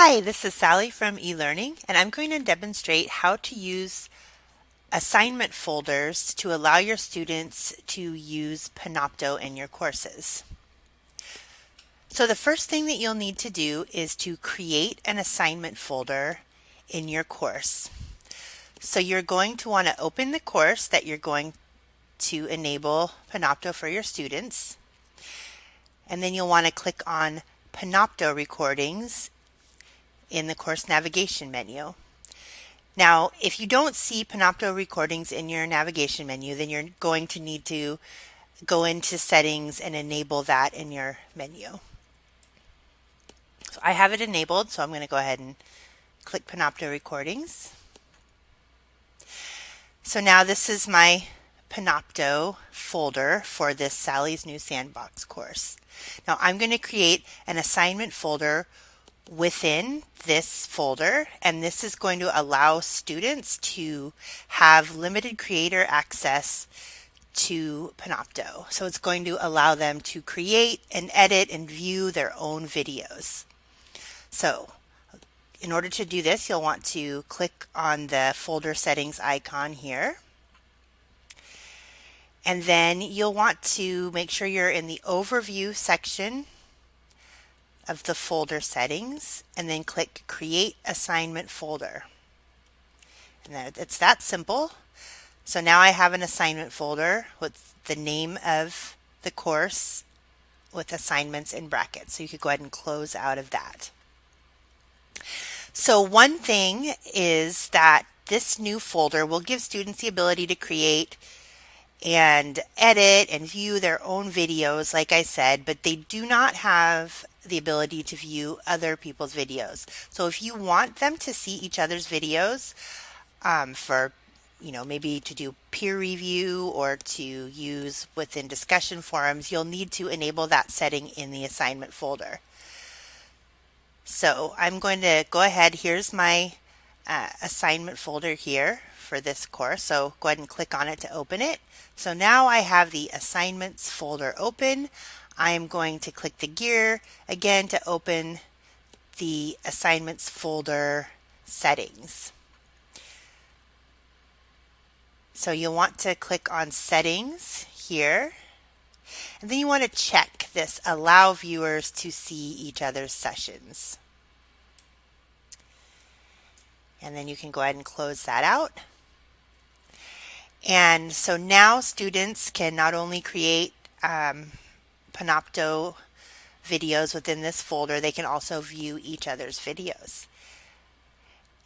Hi, this is Sally from eLearning, and I'm going to demonstrate how to use assignment folders to allow your students to use Panopto in your courses. So the first thing that you'll need to do is to create an assignment folder in your course. So you're going to want to open the course that you're going to enable Panopto for your students. And then you'll want to click on Panopto recordings in the course navigation menu. Now, if you don't see Panopto recordings in your navigation menu, then you're going to need to go into settings and enable that in your menu. So I have it enabled, so I'm going to go ahead and click Panopto recordings. So now this is my Panopto folder for this Sally's New Sandbox course. Now I'm going to create an assignment folder within this folder and this is going to allow students to have limited creator access to Panopto. So it's going to allow them to create and edit and view their own videos. So in order to do this, you'll want to click on the folder settings icon here. And then you'll want to make sure you're in the overview section of the folder settings and then click create assignment folder. And it's that simple. So now I have an assignment folder with the name of the course with assignments in brackets. So you could go ahead and close out of that. So one thing is that this new folder will give students the ability to create and edit and view their own videos, like I said, but they do not have the ability to view other people's videos. So if you want them to see each other's videos um, for, you know, maybe to do peer review or to use within discussion forums, you'll need to enable that setting in the assignment folder. So I'm going to go ahead. Here's my uh, assignment folder here for this course. So go ahead and click on it to open it. So now I have the assignments folder open. I am going to click the gear again to open the assignments folder settings. So you'll want to click on settings here. And then you want to check this allow viewers to see each other's sessions. And then you can go ahead and close that out. And so now students can not only create um, Panopto videos within this folder, they can also view each other's videos.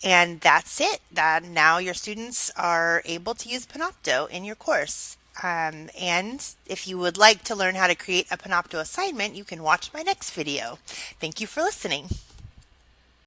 And that's it. That now your students are able to use Panopto in your course. Um, and if you would like to learn how to create a Panopto assignment, you can watch my next video. Thank you for listening.